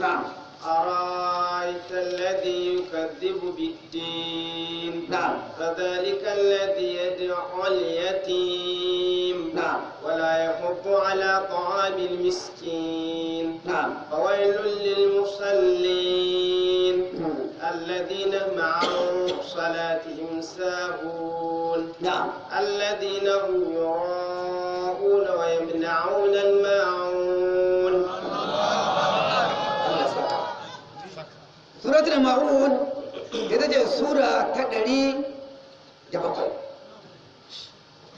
na'am أرأيت الذي يكذب بالدين نعم. فذلك الذي يدعو اليتيم نعم. ولا يحض على طعام المسكين نعم. فويل للمصلين مم. الذين مع صلاتهم ساهون نعم الذين هم يراءون ويمنعون الماعون suratul ma'un ita ce sura ta ɗari da bakwai.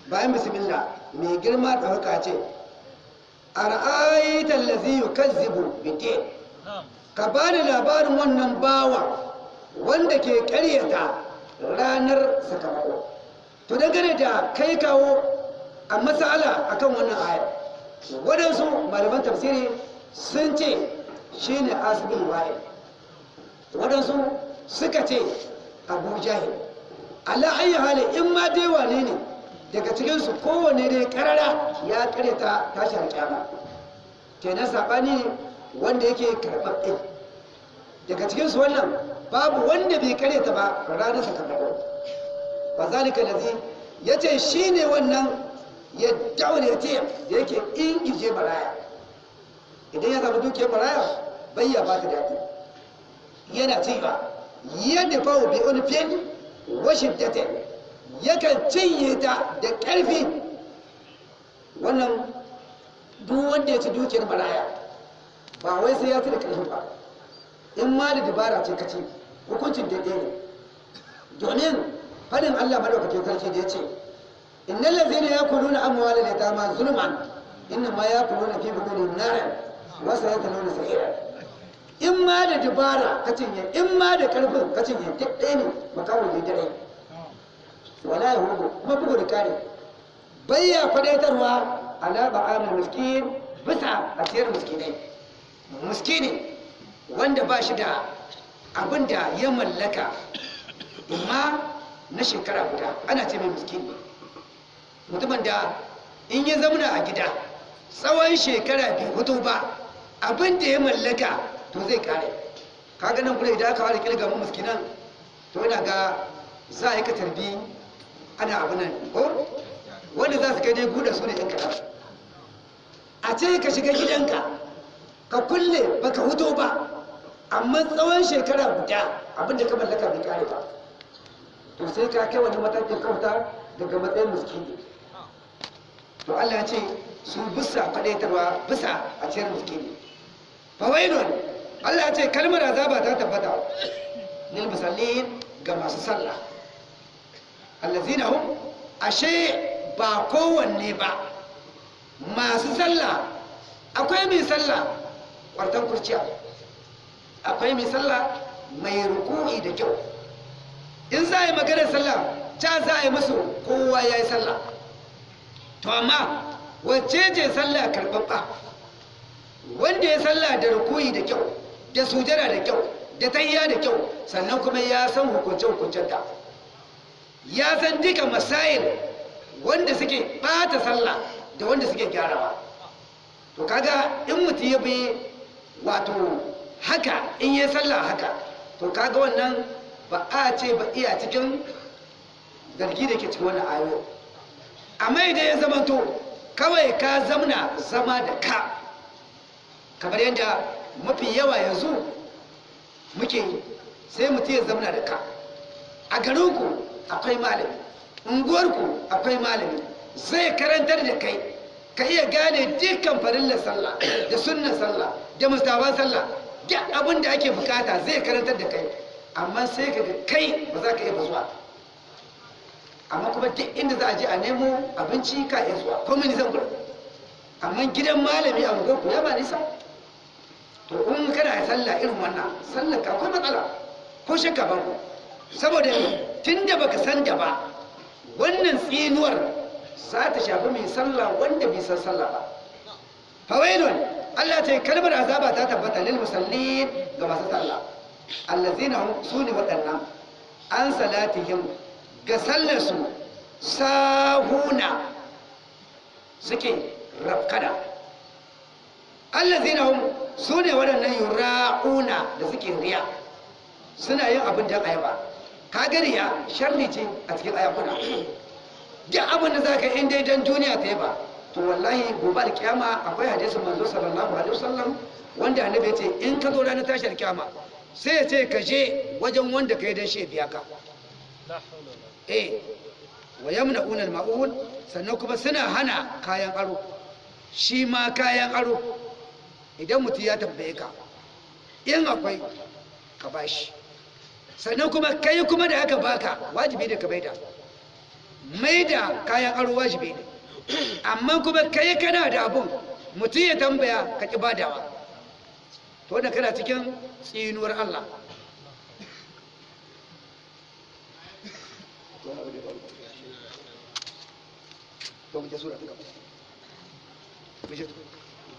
Bayan bismillah mai girma da haka ce a ra'ayitan lazi yukazzibu bidin ka ba da labarin wannan bawa wanda ke ƙaryata ranar sakamako. To dangane da kai kawo a matsala akan wannan ayar waɗansu malaman tafsiri sun ce shi ne asibin wa'il waɗansu suka ce abu jahil. Ala ayi hali in ma dai wane ne daga cikinsu kowane dai karara ya karyata tashi alƙyama kenan saɓani ne wanda yake karɓaɓɓe. Daga cikinsu wannan babu wanda bai karyata ba ranar sakamako. Ba zalika lazi ya ce shi ne wannan ya daure ce da yake ingije maraya idan ya samu dukiyar maraya bai ba ta daɗi. Yana cewa yadda fawo bi unfin washin date yakan cinye ta da ƙarfi. Wannan duk wanda ya ci dukiyar maraya ba wai sai ya ci da ƙarfi ba. In ma da dabara ce ka ci hukuncin daidai ne. Domin faɗin Allah madaukakin sarki da ya ce innal ladzina yakuluna amwalal yatama zulman innama yakuluna fi butunihim naran wa sayatluna sa'ira in ma da dabara ka cinye in ma da ƙarfin ka cinye duk ɗaya ne makawo ne dare. Wala ya huɗu kuma bugu da kare. Bayya fadaitarwa ala ba'amul miskin bisa a ciyar miskinai. Miskini wanda ba shi da abin da ya mallaka imma na shekara guda ana ce mai miskini mutumin da in ya zamana a gida tsawon shekara bai hutu ba abin da ya mallaka to zai kare. Kaga nan kula idan aka ware kilga mu miskinan to ina ga za a yi ka tarbi ana abu nan ko? Wanda za su kai dai guda su ne yan a ce ka shiga gidanka ka kulle baka huto ba amma tsawon shekara guda abin da ka mallaka bai kare ba. To sai ka kai wani matakin kauta daga matsayin miskini. To Allah ya ce su bisa faɗaitarwa bisa a ciyar miskini. Fawailun Allah ce kalmar azaba ta tabbata. Lil musallin ga masu sallah. Allazina hum ashe ba kowanne ba. Masu sallah akwai mai sallah kwartan kurciya. Akwai mai sallah mai ruku'i da kyau. In za a yi maganar sallah ta za a yi musu kowa ya yi sallah. To amma wacce ce sallah karɓaɓɓa? Wanda ya sallah da ruku'i da kyau. Da sujada da kyau da tayya da kyau sannan kuma ya san hukunce hukuncenta. Ya san duka masail wanda suke bata sallah da wanda suke gyarawa. To kaga in mutum ya bi wato haka in yi sallah haka to kaga wannan ba a ce ba iya cikin zargi da ke cikin wannan ayo amma idan ya zamanto kawai ka zamna zama da ka kamar yadda mafi yawa yanzu muke yi sai mutum ya zamna da ka. A garinku akwai malami unguwarku akwai malami zai karantar da kai ka iya gane dukkan farillar sallah da sunnan sallah da mustawan sallah duk abin da ake buƙata zai karantar da kai. Amma sai ka ga kai ba za ka iya zuwa. Amma kuma duk inda za a je a nemo abinci ka iya zuwa. Ko mini zan amma gidan malami a unguwarku ya ba nisa? To in kana sallah irin wannan sallah ka akwai matsala ko shakka ba saboda tun da baka san da ba wannan tsinuwar za ta shafi mai sallah wanda bai san sallah ba. Fawailun Allah ta yi kalmar azaba ta tabbata lil musallin ga masu sallah. Allazina hum su ne waɗannan. An salatihim ga sallar su sahuna suke rafkada. Allazina hum su ne waɗannan yura'una da suke riya. Suna yin abin da ayaba. Ka ga riya sharri ce a cikin ayakuna duk abin da za ka in dai dan duniya ta ba to wallahi gobe da kiyama akwai hadisin manzo sallallahu alaihi wasallam wanda annabi ya ce in ka zo ranar tashar kiyama sai ya ce ka je wajen wanda ka yi dan shi biya ka. Eh wa yamna'una al-ma'un sannan kuma suna hana kayan aro. Shi ma kayan aro. Idan mutum ya tambaye ka in akwai ka bashi sannan kuma kai kuma da aka baka wajibi ne ka maida. Maida kayan aro wajibi ne. Amma kuma kai kana da abun mutum ya tambaya ka ki badawa. To da kana cikin tsinuwar Allah. To mu je sura ta gaba.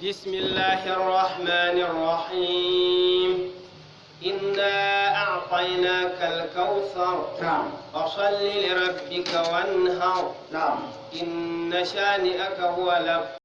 بسم الله الرحمن الرحيم. إنا أعطيناك الكوثر. نعم. فصل لربك وانهر. نعم. إن شانئك هو الأبتر